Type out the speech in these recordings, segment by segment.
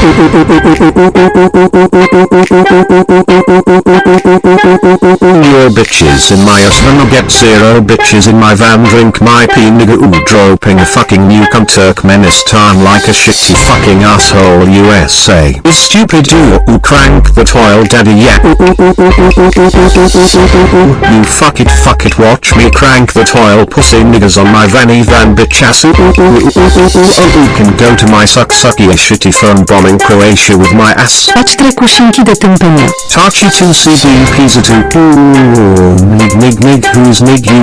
Your bitches in my ass I'ma get zero bitches in my van drink my pee nigga ooh dropping a fucking nuke on Turkmenistan like a shitty fucking asshole USA is stupid ooh ooh crank the toil daddy yeah. You fuck it fuck it watch me crank the toil pussy niggas on my vanny van bitch ass. Ooh ooh oh can go to my suck sucky shitty phone Croatia with my ass. Patrz trekusinki do tępenia. Tachi 2 CB Pizza 2 Ooh, Nig nig nig who's nig you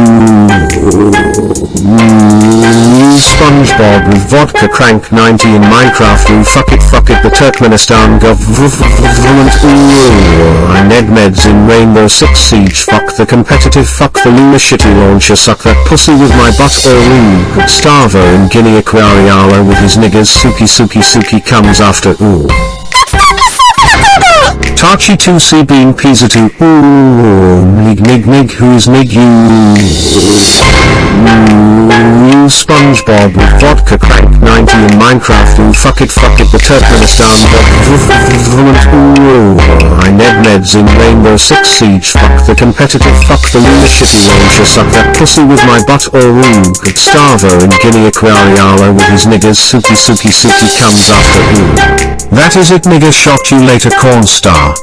SpongeBob with vodka crank 90 in Minecraft Ooh fuck it fuck it the Turkmenistan government Ooh I Ned Meds in Rainbow Six Siege Fuck the competitive fuck the Luna shitty launcher Suck that pussy with my butt or ooh Starvo in Guinea Aquariala with his niggas Suki Suki Suki comes after ooh. Tachi 2C being Pizza 2 Ooh Nig nig nig who's nig you? Ooh SpongeBob with vodka crank 90 in Minecraft Ooh fuck it fuck it the Turkmenistan I Ned Meds in Rainbow Six Siege Fuck the competitive fuck the Luna shitty launcher Suck that pussy with my butt or ooh Starvo in Guinea Aquariala with his niggas Suki Suki Suki comes after ooh That is it nigga shot you later corn star